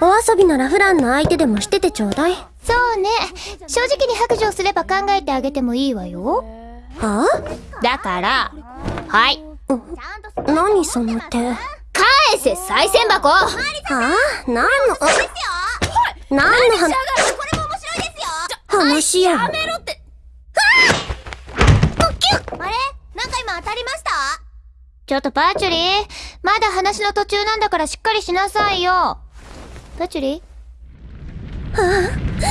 お遊びならフランの相手でもしててちょうだい。そうね。正直に白状すれば考えてあげてもいいわよ。はだからはい。あ何その手？は返せ賽銭箱。あ？何の？あ？何の話？これも面白いですよ。話ややめろって。あれ？なんか今当たりました？ちょっとパーチュリーまだ話の途中なんだからしっかりしなさいよパチュリ？ーあ。